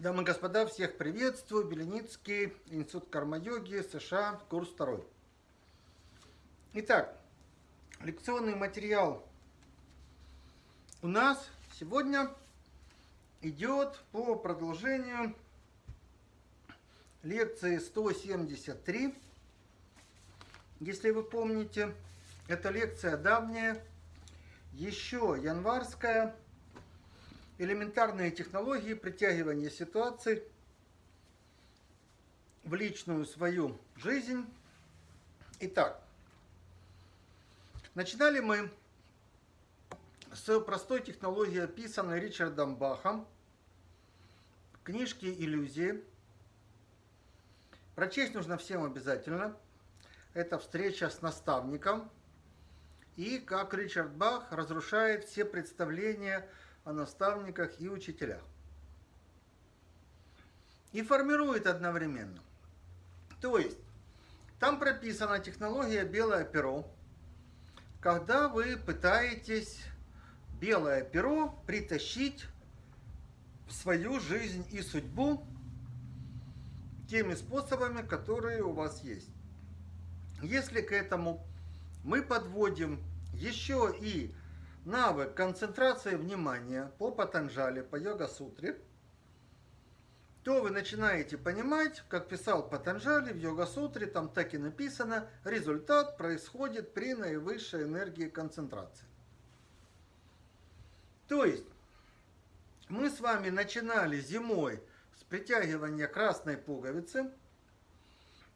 Дамы и господа, всех приветствую. Беленицкий, Институт карма-йоги, США, курс второй. Итак, лекционный материал у нас сегодня идет по продолжению лекции 173. Если вы помните, эта лекция давняя, еще январская, элементарные технологии притягивания ситуаций в личную свою жизнь. Итак, начинали мы с простой технологии, описанной Ричардом Бахом в книжке «Иллюзии». Прочесть нужно всем обязательно. Это встреча с наставником. И как Ричард Бах разрушает все представления о наставниках и учителях. И формирует одновременно. То есть, там прописана технология белое перо, когда вы пытаетесь белое перо притащить в свою жизнь и судьбу теми способами, которые у вас есть. Если к этому мы подводим еще и навык концентрации внимания по Патанджали, по йога-сутре, то вы начинаете понимать, как писал Патанджали в йога-сутре, там так и написано, результат происходит при наивысшей энергии концентрации. То есть, мы с вами начинали зимой с притягивания красной пуговицы.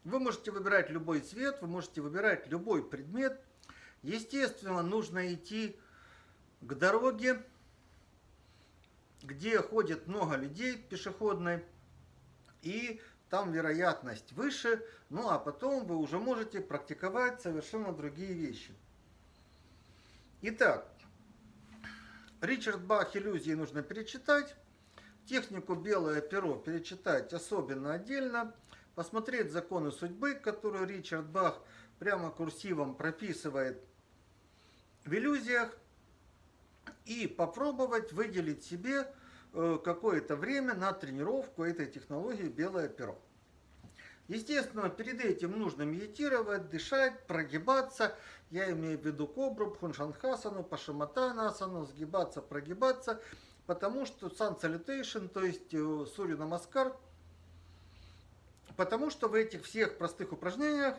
Вы можете выбирать любой цвет, вы можете выбирать любой предмет. Естественно, нужно идти к дороге, где ходит много людей пешеходной, и там вероятность выше, ну а потом вы уже можете практиковать совершенно другие вещи. Итак, Ричард Бах «Иллюзии» нужно перечитать, технику «Белое перо» перечитать особенно отдельно, посмотреть законы судьбы, которые Ричард Бах прямо курсивом прописывает в иллюзиях, и попробовать выделить себе э, какое-то время на тренировку этой технологии «Белое перо». Естественно, перед этим нужно медитировать, дышать, прогибаться. Я имею в виду кобру, пхуншанхасану, пашаматанасану, сгибаться, прогибаться. Потому что сан salutation, то есть э, сурью намаскар, потому что в этих всех простых упражнениях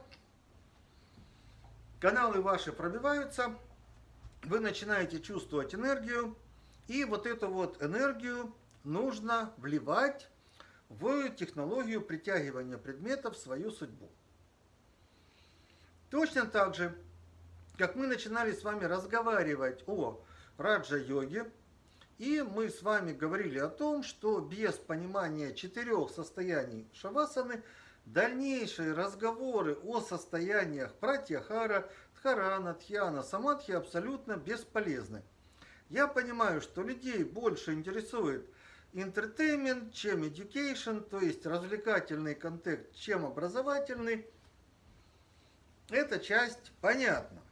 каналы ваши пробиваются, вы начинаете чувствовать энергию, и вот эту вот энергию нужно вливать в технологию притягивания предметов в свою судьбу. Точно так же, как мы начинали с вами разговаривать о раджа-йоге, и мы с вами говорили о том, что без понимания четырех состояний шавасаны, дальнейшие разговоры о состояниях пратьяхара – Харана, Тхьяна, Самадхи абсолютно бесполезны. Я понимаю, что людей больше интересует entertainment, чем education, то есть развлекательный контент, чем образовательный. Эта часть понятна.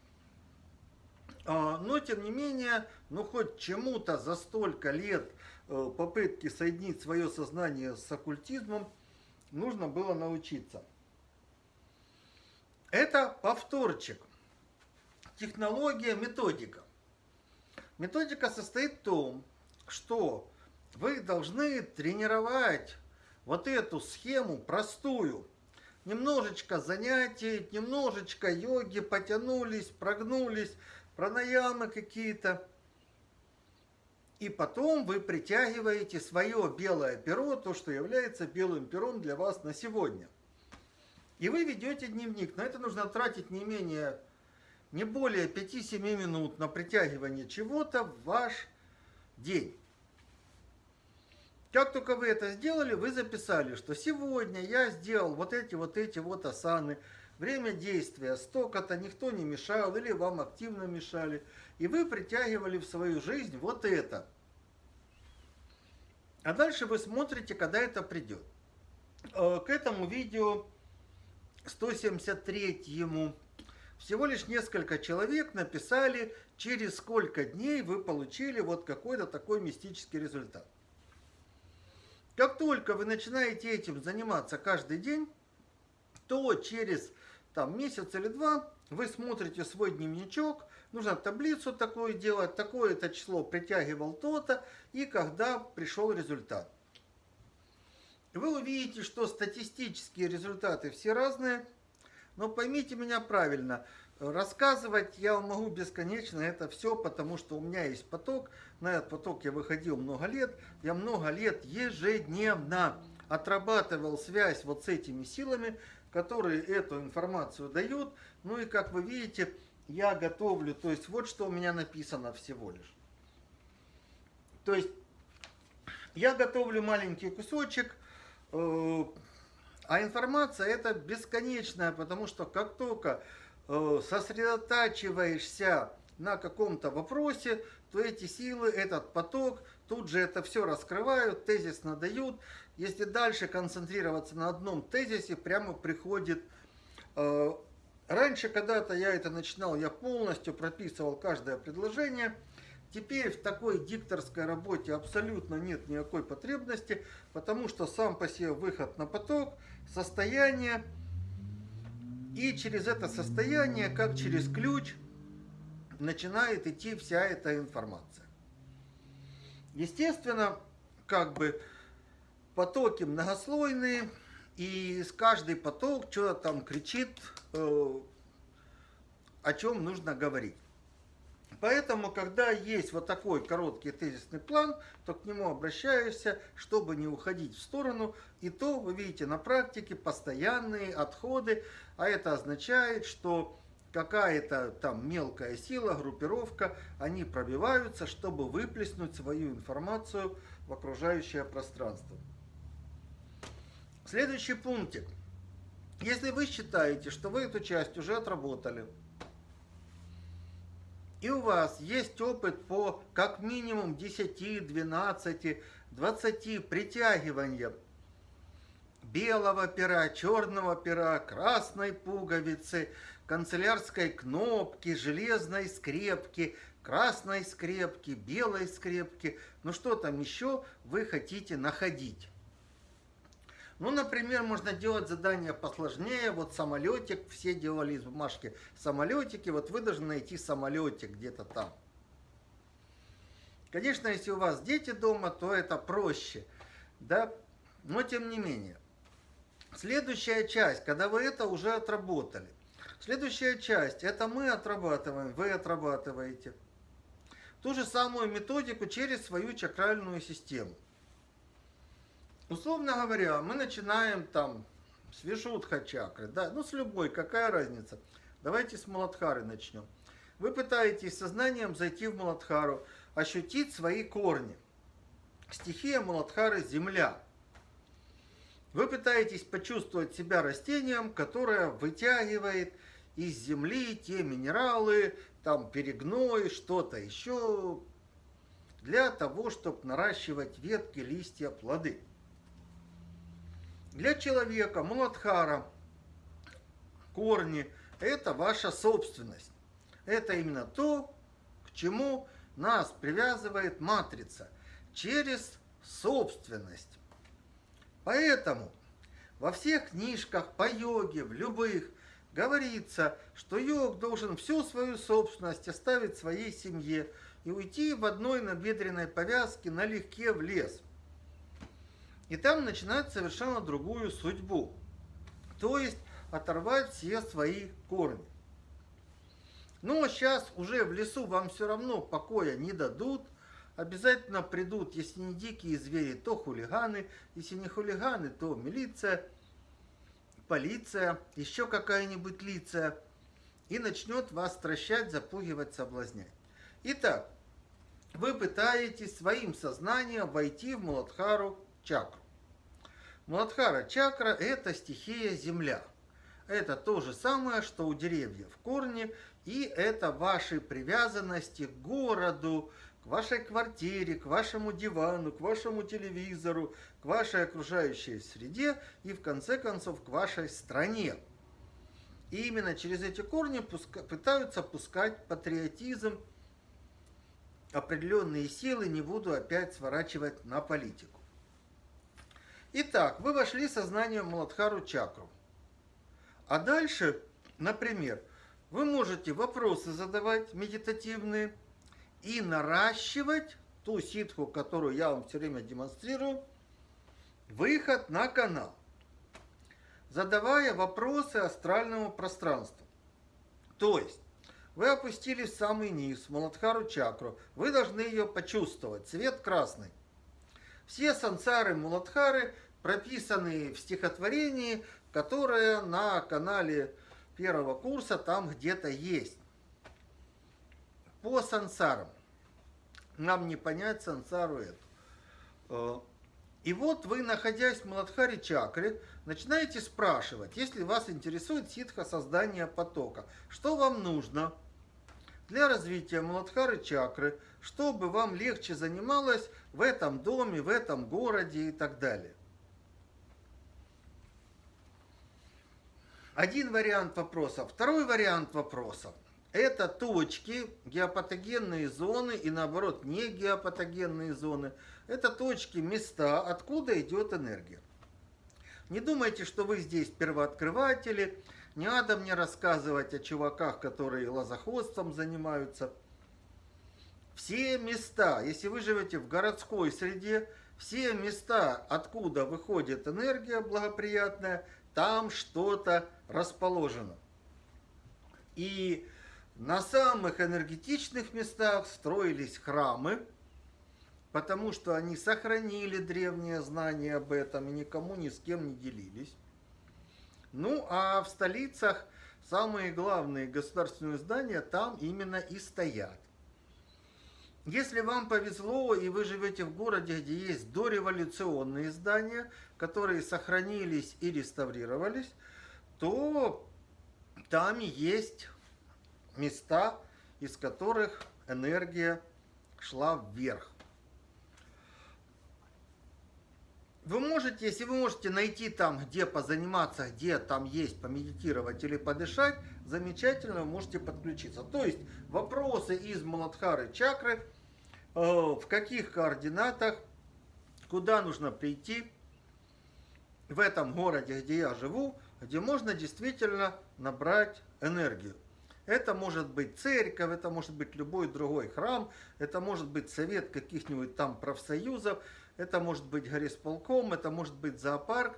А, но, тем не менее, ну хоть чему-то за столько лет э, попытки соединить свое сознание с оккультизмом нужно было научиться. Это повторчик технология, методика. Методика состоит в том, что вы должны тренировать вот эту схему простую. Немножечко занятий, немножечко йоги, потянулись, прогнулись, пранаямы какие-то. И потом вы притягиваете свое белое перо, то, что является белым пером для вас на сегодня. И вы ведете дневник. На это нужно тратить не менее не более 5-7 минут на притягивание чего-то в ваш день. Как только вы это сделали, вы записали, что сегодня я сделал вот эти вот эти вот асаны, время действия столько-то, никто не мешал или вам активно мешали, и вы притягивали в свою жизнь вот это. А дальше вы смотрите, когда это придет. Э, к этому видео 173 ему всего лишь несколько человек написали, через сколько дней вы получили вот какой-то такой мистический результат. Как только вы начинаете этим заниматься каждый день, то через там, месяц или два вы смотрите свой дневничок, нужно таблицу такую делать, такое-то число притягивал то-то, и когда пришел результат. Вы увидите, что статистические результаты все разные, но поймите меня правильно, рассказывать я могу бесконечно это все, потому что у меня есть поток, на этот поток я выходил много лет, я много лет ежедневно отрабатывал связь вот с этими силами, которые эту информацию дают. Ну и как вы видите, я готовлю, то есть вот что у меня написано всего лишь. То есть я готовлю маленький кусочек, э, а информация это бесконечная, потому что как только э, сосредотачиваешься на каком-то вопросе, то эти силы, этот поток, тут же это все раскрывают, тезис надают, если дальше концентрироваться на одном тезисе, прямо приходит... Э, раньше когда-то я это начинал, я полностью прописывал каждое предложение. Теперь в такой дикторской работе абсолютно нет никакой потребности, потому что сам по себе выход на поток, состояние, и через это состояние, как через ключ, начинает идти вся эта информация. Естественно, как бы потоки многослойные, и с каждый поток что-то там кричит, э, о чем нужно говорить. Поэтому, когда есть вот такой короткий тезисный план, то к нему обращаешься, чтобы не уходить в сторону. И то, вы видите, на практике постоянные отходы, а это означает, что какая-то там мелкая сила, группировка, они пробиваются, чтобы выплеснуть свою информацию в окружающее пространство. Следующий пунктик. Если вы считаете, что вы эту часть уже отработали, и у вас есть опыт по как минимум 10, 12, 20 притягивания белого пера, черного пера, красной пуговицы, канцелярской кнопки, железной скрепки, красной скрепки, белой скрепки, ну что там еще вы хотите находить. Ну, например, можно делать задания посложнее. Вот самолетик, все делали из бумажки самолетики. Вот вы должны найти самолетик где-то там. Конечно, если у вас дети дома, то это проще. Да? Но тем не менее. Следующая часть, когда вы это уже отработали. Следующая часть, это мы отрабатываем, вы отрабатываете. Ту же самую методику через свою чакральную систему. Условно говоря, мы начинаем там с Вишудха чакры, да, ну с любой, какая разница. Давайте с Маладхары начнем. Вы пытаетесь сознанием зайти в Маладхару, ощутить свои корни. Стихия Маладхары – земля. Вы пытаетесь почувствовать себя растением, которое вытягивает из земли те минералы, там перегной, что-то еще, для того, чтобы наращивать ветки, листья, плоды. Для человека Муладхара корни – это ваша собственность. Это именно то, к чему нас привязывает матрица через собственность. Поэтому во всех книжках по йоге, в любых, говорится, что йог должен всю свою собственность оставить своей семье и уйти в одной набедренной повязке налегке в лес – и там начинать совершенно другую судьбу. То есть оторвать все свои корни. Но сейчас уже в лесу вам все равно покоя не дадут. Обязательно придут, если не дикие звери, то хулиганы. Если не хулиганы, то милиция, полиция, еще какая-нибудь лица. И начнет вас стращать, запугивать, соблазнять. Итак, вы пытаетесь своим сознанием войти в Муладхару чакру. Муладхара чакра – это стихия земля. Это то же самое, что у деревьев корни, и это ваши привязанности к городу, к вашей квартире, к вашему дивану, к вашему телевизору, к вашей окружающей среде и, в конце концов, к вашей стране. И именно через эти корни пытаются пускать патриотизм, определенные силы, не буду опять сворачивать на политику. Итак, вы вошли сознанием Муладхару чакру. А дальше, например, вы можете вопросы задавать медитативные и наращивать ту ситху, которую я вам все время демонстрирую, выход на канал, задавая вопросы астральному пространству. То есть, вы опустились в самый низ, в Маладхару чакру, вы должны ее почувствовать, цвет красный. Все сансары Муладхары прописаны в стихотворении, которое на канале первого курса там где-то есть. По сансарам. Нам не понять сансару эту. Э, и вот вы, находясь в Маладхаре чакре, начинаете спрашивать, если вас интересует ситха создания потока, что вам нужно для развития Маладхары чакры, чтобы вам легче занималось в этом доме, в этом городе и так далее. Один вариант вопроса. Второй вариант вопроса. Это точки, геопатогенные зоны и наоборот не геопатогенные зоны. Это точки, места, откуда идет энергия. Не думайте, что вы здесь первооткрыватели. Не надо мне рассказывать о чуваках, которые лозоходством занимаются. Все места, если вы живете в городской среде, все места, откуда выходит энергия благоприятная, там что-то расположено. И на самых энергетичных местах строились храмы, потому что они сохранили древние знания об этом и никому ни с кем не делились. Ну, а в столицах самые главные государственные здания там именно и стоят. Если вам повезло и вы живете в городе, где есть дореволюционные здания, которые сохранились и реставрировались, то там есть места, из которых энергия шла вверх. Вы можете, если вы можете найти там, где позаниматься, где там есть помедитировать или подышать, замечательно вы можете подключиться. То есть вопросы из Маладхары чакры, э, в каких координатах, куда нужно прийти, в этом городе, где я живу, где можно действительно набрать энергию. Это может быть церковь, это может быть любой другой храм, это может быть совет каких-нибудь там профсоюзов, это может быть горисполком, это может быть зоопарк.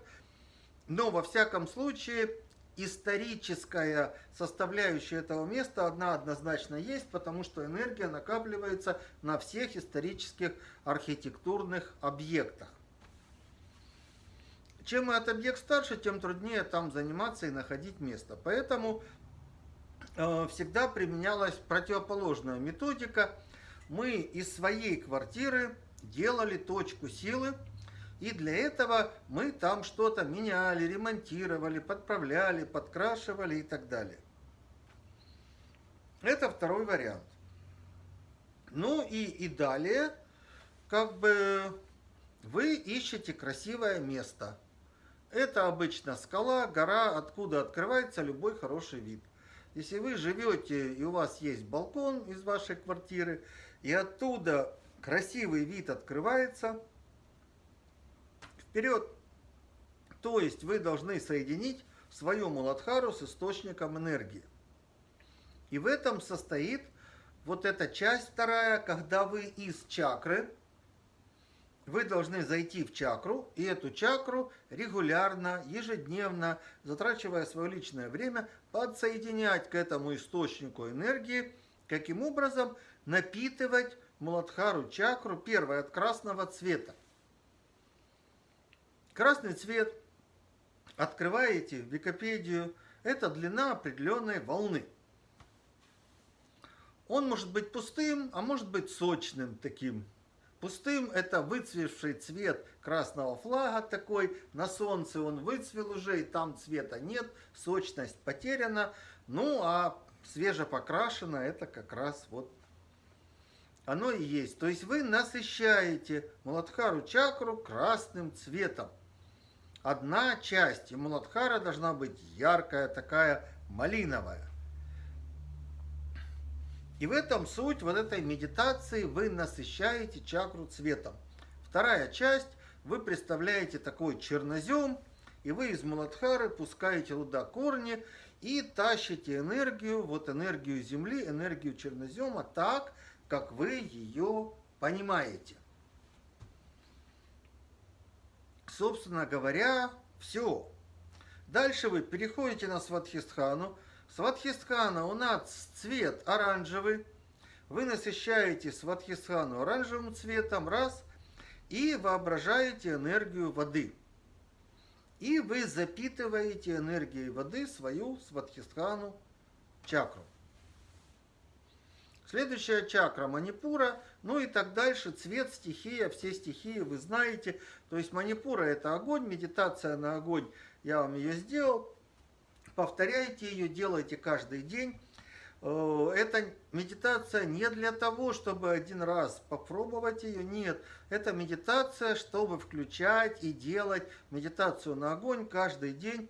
Но во всяком случае историческая составляющая этого места одна однозначно есть, потому что энергия накапливается на всех исторических архитектурных объектах. Чем этот объект старше, тем труднее там заниматься и находить место. Поэтому э, всегда применялась противоположная методика. Мы из своей квартиры делали точку силы, и для этого мы там что-то меняли, ремонтировали, подправляли, подкрашивали и так далее. Это второй вариант. Ну и, и далее, как бы вы ищете красивое место – это обычно скала, гора, откуда открывается любой хороший вид. Если вы живете и у вас есть балкон из вашей квартиры, и оттуда красивый вид открывается, вперед! То есть вы должны соединить свою Муладхару с источником энергии. И в этом состоит вот эта часть вторая, когда вы из чакры, вы должны зайти в чакру, и эту чакру регулярно, ежедневно, затрачивая свое личное время, подсоединять к этому источнику энергии, каким образом напитывать Муладхару чакру, первое, от красного цвета. Красный цвет, открываете Википедию, это длина определенной волны. Он может быть пустым, а может быть сочным таким, Пустым это выцвевший цвет красного флага такой, на солнце он выцвел уже, и там цвета нет, сочность потеряна. Ну, а свежепокрашено это как раз вот оно и есть. То есть вы насыщаете Муладхару чакру красным цветом. Одна часть, и Муладхара должна быть яркая, такая малиновая. И в этом суть вот этой медитации, вы насыщаете чакру цветом. Вторая часть, вы представляете такой чернозем, и вы из Муладхары пускаете туда корни и тащите энергию, вот энергию Земли, энергию чернозема так, как вы ее понимаете. Собственно говоря, все. Дальше вы переходите на Сватхистхану. Сватхистхана у нас цвет оранжевый. Вы насыщаете Сватхистхану оранжевым цветом, раз, и воображаете энергию воды. И вы запитываете энергией воды свою Сватхистхану чакру. Следующая чакра Манипура, ну и так дальше, цвет, стихия, все стихии вы знаете. То есть Манипура это огонь, медитация на огонь, я вам ее сделал. Повторяйте ее, делайте каждый день. Э, эта медитация не для того, чтобы один раз попробовать ее, нет. Это медитация, чтобы включать и делать медитацию на огонь каждый день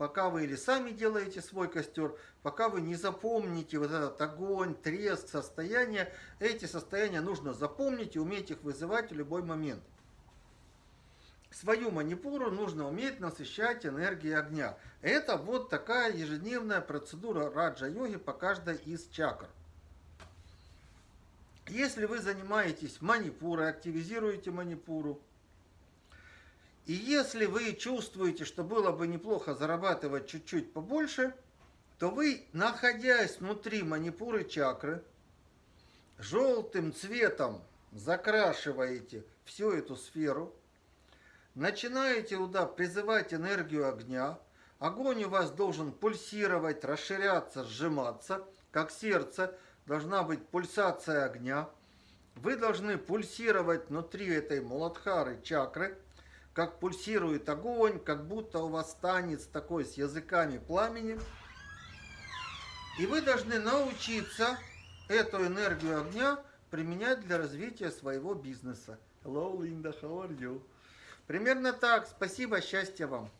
пока вы или сами делаете свой костер, пока вы не запомните вот этот огонь, треск, состояние, эти состояния нужно запомнить и уметь их вызывать в любой момент. Свою манипуру нужно уметь насыщать энергией огня. Это вот такая ежедневная процедура раджа-йоги по каждой из чакр. Если вы занимаетесь манипурой, активизируете манипуру, и если вы чувствуете, что было бы неплохо зарабатывать чуть-чуть побольше, то вы, находясь внутри манипуры чакры, желтым цветом закрашиваете всю эту сферу, начинаете туда призывать энергию огня, огонь у вас должен пульсировать, расширяться, сжиматься, как сердце, должна быть пульсация огня. Вы должны пульсировать внутри этой муладхары чакры – как пульсирует огонь, как будто у вас танец такой с языками пламени. И вы должны научиться эту энергию огня применять для развития своего бизнеса. Hello, Linda, how are you? Примерно так. Спасибо, счастья вам.